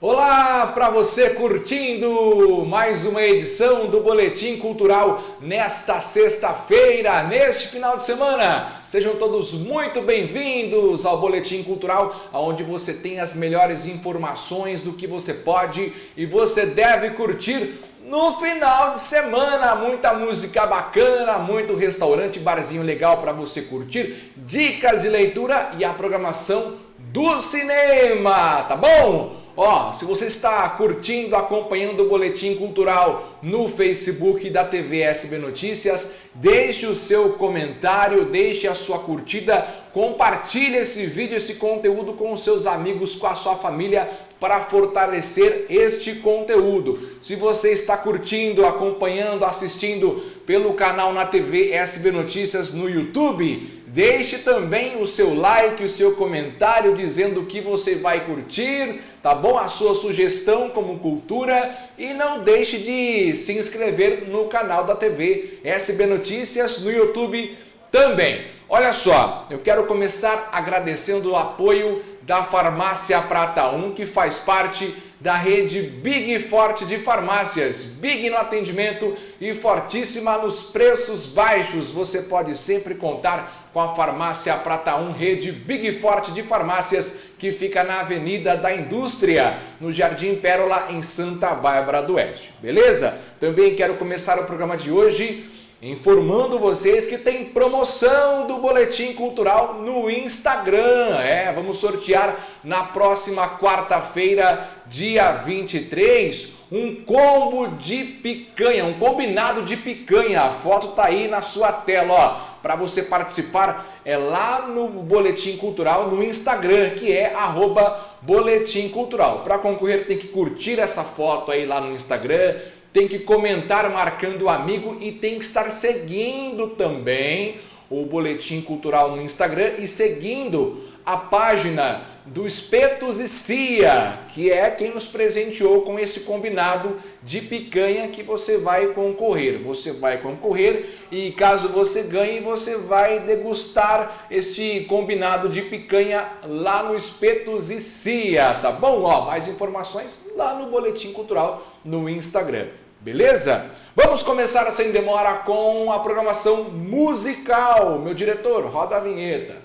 Olá para você curtindo mais uma edição do Boletim Cultural nesta sexta-feira, neste final de semana. Sejam todos muito bem-vindos ao Boletim Cultural, onde você tem as melhores informações do que você pode e você deve curtir no final de semana. Muita música bacana, muito restaurante, barzinho legal para você curtir, dicas de leitura e a programação do cinema, tá bom? Ó, se você está curtindo, acompanhando o Boletim Cultural no Facebook da TV SB Notícias, deixe o seu comentário, deixe a sua curtida, compartilhe esse vídeo, esse conteúdo com os seus amigos, com a sua família, para fortalecer este conteúdo. Se você está curtindo, acompanhando, assistindo pelo canal na TV SB Notícias no YouTube, Deixe também o seu like, o seu comentário dizendo o que você vai curtir, tá bom? A sua sugestão como cultura e não deixe de se inscrever no canal da TV SB Notícias no YouTube também. Olha só, eu quero começar agradecendo o apoio da Farmácia Prata 1, que faz parte da rede Big Forte de farmácias. Big no atendimento e fortíssima nos preços baixos. Você pode sempre contar com a Farmácia Prata 1, rede Big Forte de farmácias, que fica na Avenida da Indústria, no Jardim Pérola, em Santa Bárbara do Oeste. Beleza? Também quero começar o programa de hoje informando vocês que tem promoção do Boletim Cultural no Instagram. É, vamos sortear na próxima quarta-feira, dia 23, um combo de picanha, um combinado de picanha. A foto tá aí na sua tela, ó para você participar é lá no Boletim Cultural no Instagram, que é arroba Boletim Cultural. Para concorrer tem que curtir essa foto aí lá no Instagram, tem que comentar marcando o amigo e tem que estar seguindo também o Boletim Cultural no Instagram e seguindo a página do Espetos e Cia, que é quem nos presenteou com esse combinado de picanha que você vai concorrer. Você vai concorrer e caso você ganhe, você vai degustar este combinado de picanha lá no Espetos e Cia, tá bom? Ó, mais informações lá no Boletim Cultural no Instagram. Beleza? Vamos começar sem demora com a programação musical. Meu diretor, roda a vinheta.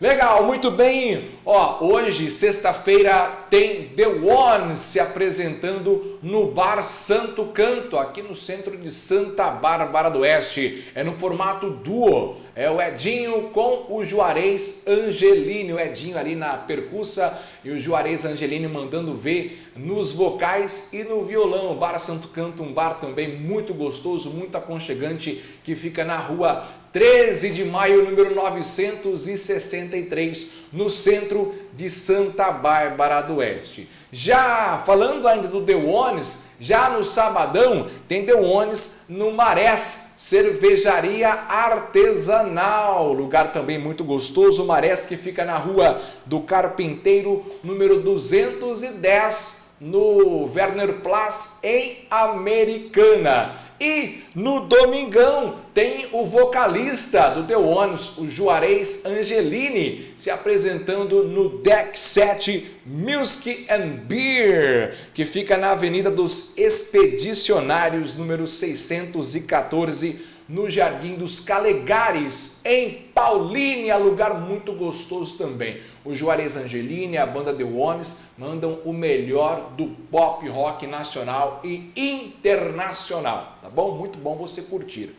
Legal, muito bem. Ó, hoje, sexta-feira, tem The One se apresentando no Bar Santo Canto, aqui no centro de Santa Bárbara do Oeste. É no formato duo. É o Edinho com o Juarez Angelini. O Edinho ali na percussa e o Juarez Angelini mandando ver nos vocais e no violão. O Bar Santo Canto, um bar também muito gostoso, muito aconchegante, que fica na rua 13 de maio, número 963, no centro de Santa Bárbara do Oeste. Já falando ainda do The Ones, já no sabadão tem The Ones no Marés, cervejaria artesanal, lugar também muito gostoso, Marés que fica na rua do Carpinteiro, número 210, no Werner Place, em Americana. E no domingão tem o vocalista do The Ones, o Juarez Angelini, se apresentando no Deck 7 Music and Beer, que fica na Avenida dos Expedicionários, número 614, no Jardim dos Calegares, em Paulínia, lugar muito gostoso também. O Juarez Angelini e a banda The Ones mandam o melhor do pop rock nacional e internacional, tá bom? Muito bom você curtir.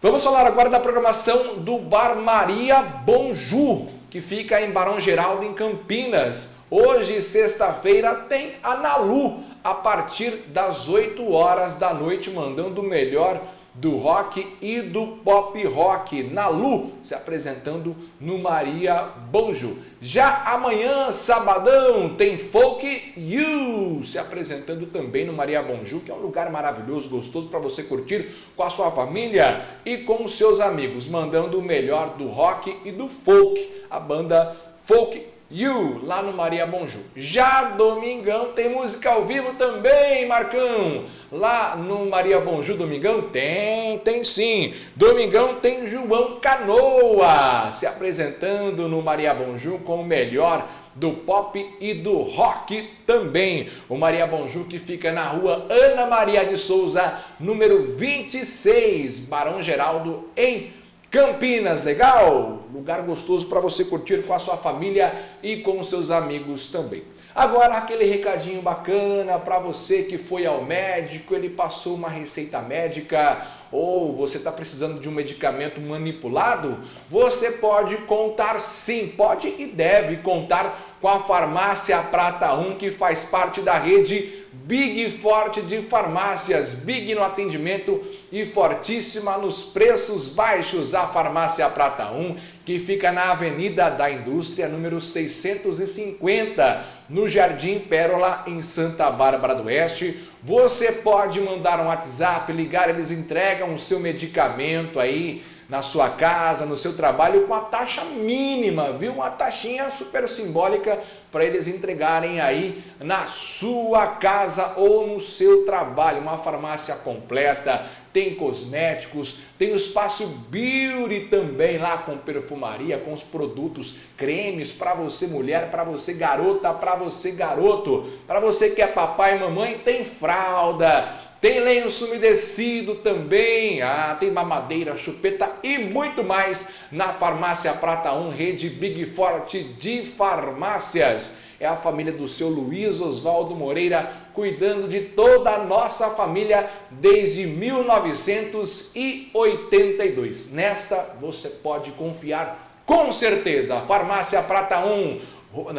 Vamos falar agora da programação do Bar Maria Bonju, que fica em Barão Geraldo, em Campinas. Hoje, sexta-feira, tem a Nalu, a partir das 8 horas da noite, mandando o melhor do rock e do pop rock, na Lu, se apresentando no Maria Bonjo. Já amanhã, sabadão, tem Folk You se apresentando também no Maria Bonju, que é um lugar maravilhoso, gostoso para você curtir com a sua família e com os seus amigos, mandando o melhor do rock e do folk, a banda Folk You, lá no Maria Bonjú. Já Domingão tem música ao vivo também, Marcão. Lá no Maria Bonjú, Domingão tem, tem sim. Domingão tem João Canoa se apresentando no Maria Bonjú com o melhor do pop e do rock também. O Maria Bonjú que fica na rua Ana Maria de Souza, número 26, Barão Geraldo, em Campinas, legal? Lugar gostoso para você curtir com a sua família e com seus amigos também. Agora aquele recadinho bacana para você que foi ao médico, ele passou uma receita médica ou você está precisando de um medicamento manipulado, você pode contar sim, pode e deve contar com a Farmácia Prata 1 que faz parte da rede Big Forte de farmácias, Big no atendimento e fortíssima nos preços baixos. A Farmácia Prata 1, que fica na Avenida da Indústria, número 650, no Jardim Pérola, em Santa Bárbara do Oeste. Você pode mandar um WhatsApp, ligar, eles entregam o seu medicamento aí na sua casa, no seu trabalho, com a taxa mínima, viu? Uma taxinha super simbólica para eles entregarem aí na sua casa ou no seu trabalho. Uma farmácia completa, tem cosméticos, tem o espaço beauty também lá com perfumaria, com os produtos cremes para você mulher, para você garota, para você garoto, para você que é papai e mamãe, tem fralda, tem lenço umedecido também, ah, tem mamadeira, chupeta e muito mais na Farmácia Prata 1, rede Big Forte de farmácias. É a família do seu Luiz Oswaldo Moreira cuidando de toda a nossa família desde 1982. Nesta você pode confiar com certeza. Farmácia Prata 1,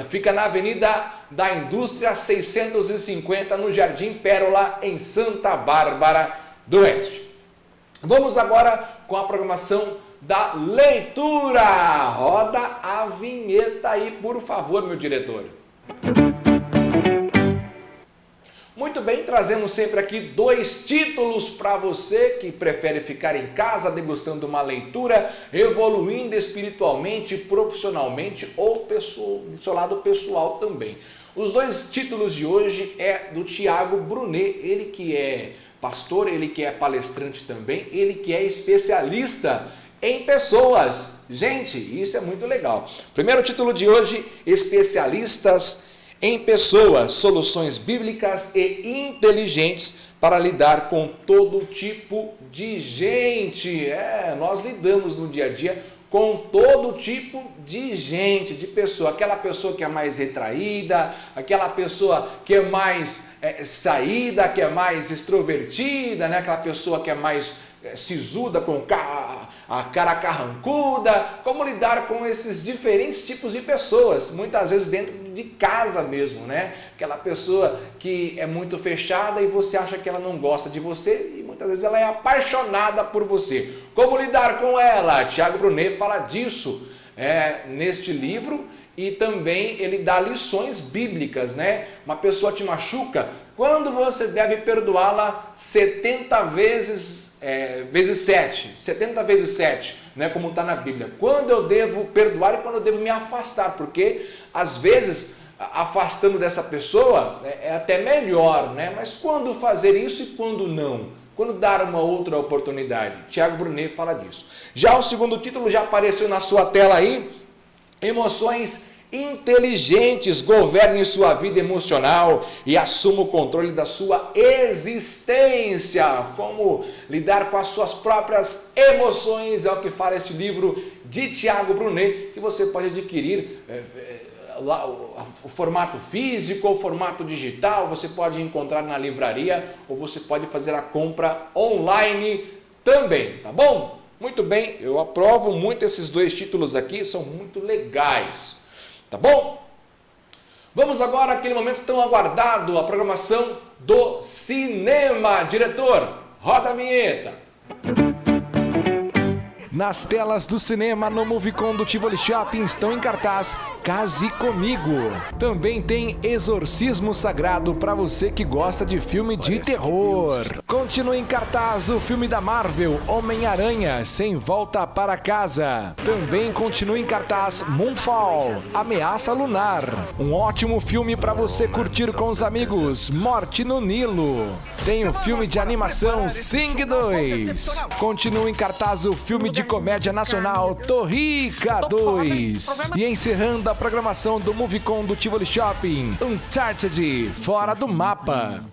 Fica na Avenida da Indústria 650, no Jardim Pérola, em Santa Bárbara do Oeste. Vamos agora com a programação da leitura. Roda a vinheta aí, por favor, meu diretor. Muito bem, trazemos sempre aqui dois títulos para você que prefere ficar em casa degustando uma leitura, evoluindo espiritualmente, profissionalmente ou do seu lado pessoal também. Os dois títulos de hoje é do Tiago Brunet, ele que é pastor, ele que é palestrante também, ele que é especialista em pessoas. Gente, isso é muito legal. Primeiro título de hoje, especialistas em pessoas, soluções bíblicas e inteligentes para lidar com todo tipo de gente. É, nós lidamos no dia a dia com todo tipo de gente, de pessoa. Aquela pessoa que é mais retraída, aquela pessoa que é mais é, saída, que é mais extrovertida, né? aquela pessoa que é mais é, sisuda, com a cara carrancuda, como lidar com esses diferentes tipos de pessoas, muitas vezes dentro de casa mesmo, né? Aquela pessoa que é muito fechada e você acha que ela não gosta de você muitas vezes ela é apaixonada por você. Como lidar com ela? Tiago Brunet fala disso é, neste livro e também ele dá lições bíblicas, né? Uma pessoa te machuca, quando você deve perdoá-la 70 vezes, é, vezes 7, 70 vezes 7, né, como está na Bíblia. Quando eu devo perdoar e quando eu devo me afastar, porque às vezes afastando dessa pessoa é, é até melhor, né? mas quando fazer isso e quando não? Quando dar uma outra oportunidade? Tiago Brunet fala disso. Já o segundo título já apareceu na sua tela aí, Emoções inteligentes, governe sua vida emocional e assuma o controle da sua existência. Como lidar com as suas próprias emoções é o que fala este livro de Tiago Brunet, que você pode adquirir é, é, o formato físico ou formato digital, você pode encontrar na livraria ou você pode fazer a compra online também, tá bom? Muito bem, eu aprovo muito esses dois títulos aqui, são muito legais. Tá bom? Vamos agora àquele momento tão aguardado, a programação do cinema. Diretor, roda a vinheta. Nas telas do cinema no Movicon do Tivoli Shopping estão em cartaz Case Comigo. Também tem Exorcismo Sagrado para você que gosta de filme de terror. Continua em cartaz o filme da Marvel, Homem-Aranha, Sem Volta para Casa. Também continua em cartaz Moonfall, Ameaça Lunar. Um ótimo filme para você curtir com os amigos, Morte no Nilo. Tem o filme de animação Sing 2. Continua em cartaz o filme de comédia nacional Torrica 2. E encerrando a programação do Movicon do Tivoli Shopping, Uncharted, Fora do Mapa.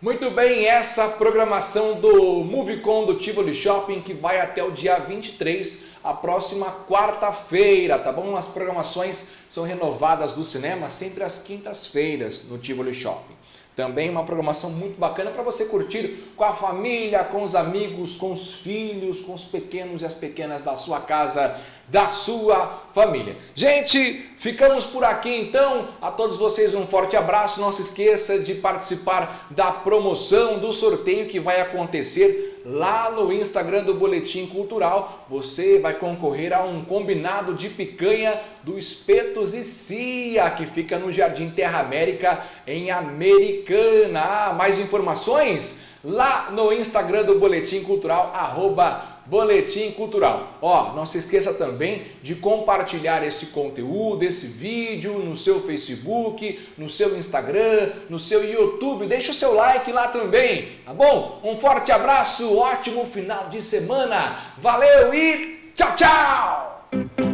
Muito bem, essa programação do Movicon do Tivoli Shopping que vai até o dia 23, a próxima quarta-feira, tá bom? As programações são renovadas do cinema sempre às quintas-feiras no Tivoli Shopping. Também uma programação muito bacana para você curtir com a família, com os amigos, com os filhos, com os pequenos e as pequenas da sua casa, da sua família. Gente, ficamos por aqui então. A todos vocês um forte abraço. Não se esqueça de participar da promoção do sorteio que vai acontecer lá no Instagram do Boletim Cultural, você vai concorrer a um combinado de picanha do Espetos e Cia, que fica no Jardim Terra América, em Americana. Ah, mais informações? Lá no Instagram do Boletim Cultural, arroba Boletim Cultural. Ó, não se esqueça também de compartilhar esse conteúdo, esse vídeo no seu Facebook, no seu Instagram, no seu YouTube. Deixa o seu like lá também, tá bom? Um forte abraço, ótimo final de semana. Valeu e tchau, tchau!